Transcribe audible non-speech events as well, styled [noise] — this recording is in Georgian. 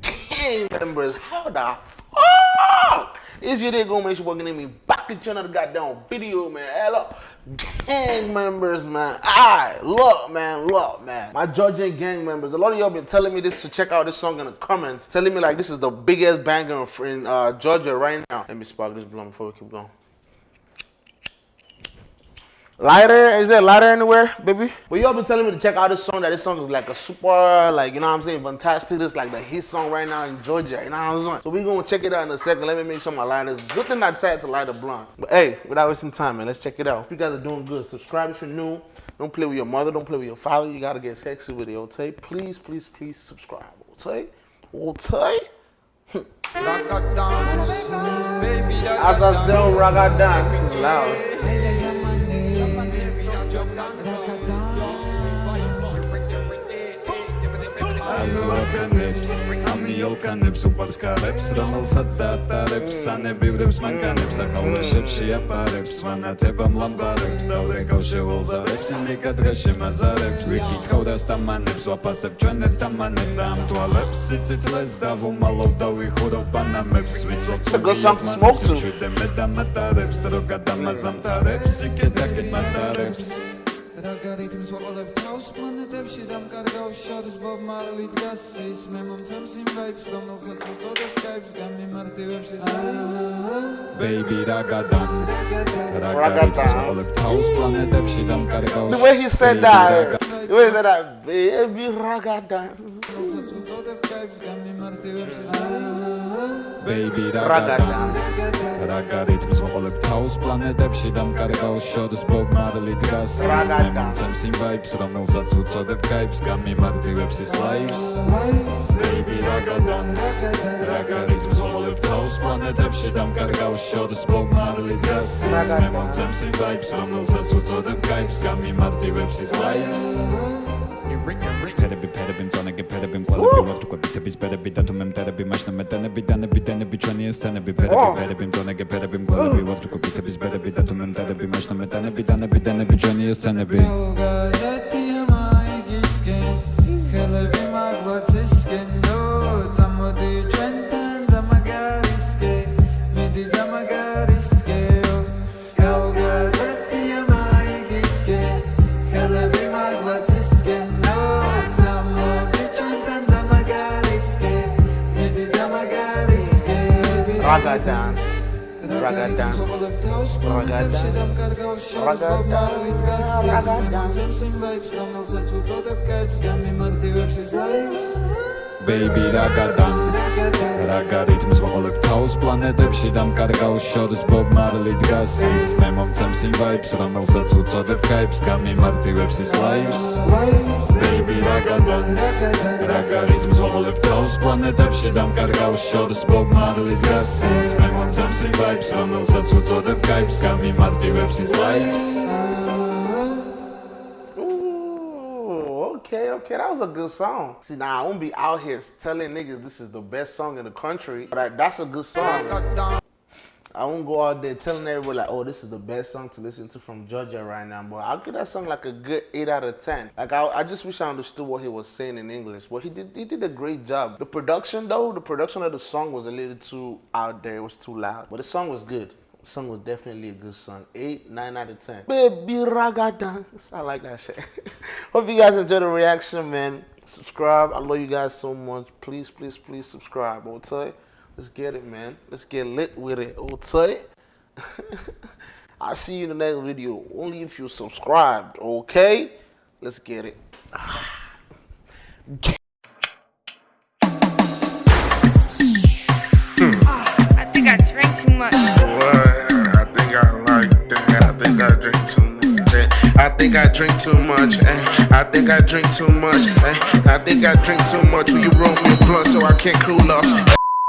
Gang members, how the fuck? is your day going make it's your boy me back at channel. another goddamn video man. Hello, gang members man. Alright, look man, look man. My Georgian gang members, a lot of y'all been telling me this to check out this song in the comments. Telling me like this is the biggest banger in uh, Georgia right now. Let me spark this blunt before we keep going. Lighter? Is there lighter anywhere, baby? But y'all been telling me to check out this song, that this song is like a super, like, you know what I'm saying, fantastic. This like the hit song right now in Georgia, you know what I'm saying? So we gonna check it out in a second. Let me make sure my lighters. Good thing I decided to light a blunt. But hey, without wasting time, man, let's check it out. If you guys are doing good, subscribe if you're new. Don't play with your mother, don't play with your father. You gotta get sexy with it, okay? Please, please, please subscribe, okay? Okay? Azazel Ragadan. This is loud. აზუაკანებს ამიოლკანებს უყვარს კარებს რომელსაც დაატარებს სანებივრებს მანქანებს ახალაშებს შეაპარებს ვანათებამ ლამბარებს დავდე გავშეულზარებს ინიკა დღეში მაზარებს ვიკითხავ და სტამანებს ვაფასებ ჩვენეთ დამანებს და ამ თვალებს სიცითლეს დავუმალავ და ვიხურავ ბანამებს ვიწოცო შვიდე მე დამატარებს დრო გადამაზამთარებს იქე დაკეთ მატარებს რა გარითმს ვაყოლებ თავს პლანეტებში დამკარგავ შორს ბობ მარლი დგას ის მე მომცემს იმ ვაიბს რომელსაც უწოდებ კაიბს გამიმარტივებს ის. Baby რა გადანს რა გარითმს ვაყოლებ თავს პლანეტებში დამკარგავ the way he said that the way he said that baby რა გადანს რომელსაც უწოდებ კაიბს გამიმარტივებს ის baby გადანს რა გარითმს ვაყოლებ თავს პლანეტებში დამკარგავ შორს ბობ მარლი დგას. ის მომცემს იმ vibes რომელსაც უწოდებ kaips გამიმარტივებს ის lives. Baby ragadan ragaritms ვოლებ თავს პლანეტებში დამკარგავს შორს Bob Marley დგას. მე მომცემს იმ vibes რომელსაც უწოდებ kaips გამიმარტივებს ის მწონე მყოლები ვარ თქვა ბიტების ფერები და თუ მე მტერები მაშნა მეტანები დანები დანები ჩვენი ესცენები ფერები ფერები მწონე ფერები მყოლები ვარ თქვა ბიტების ფერები და თუ მე მტერები მაშნა მეტანები დანები დანები ჩვენი ესცენები ხელები raga dance raga dance raga dance raga dance baby raga dance raga ritms ვაყოლებ თავს პლანეტებში დამკარგავს შორს bob marley დგას ის მე მომცემს იმ vibes რომელსაც უწოდებ kaips გამიმარტივებს ის raga dance raga ritms ვაყოლებ თავს პლანეტებში დამკარგავს შორს bob marley დგას ის მე მომცემს იმ vibes რომელსაც უწოდებ kaips გამიმარტივებს ის lives okay, that was a good song. See, now I won't be out here telling niggas this is the best song in the country, but that's a good song. I won't go out there telling everybody like, oh, this is the best song to listen to from Georgia right now. But I'll give that song like a good eight out of ten. Like I, I just wish I understood what he was saying in English. But he did he did a great job. The production though, the production of the song was a little too out there. It was too loud. But the song was good song was definitely a good song. Eight, nine out of ten. Baby raga dance. I like that shit. [laughs] Hope you guys enjoyed the reaction, man. Subscribe. I love you guys so much. Please, please, please subscribe. Okay? Let's get it, man. Let's get lit with it. Okay? [laughs] I'll see you in the next video. Only if you subscribed. Okay? Let's get it. [sighs] I think I drink too much. Eh? I think I drink too much. Eh? I think I drink too much. Will you roll me a blunt so I can't cool off?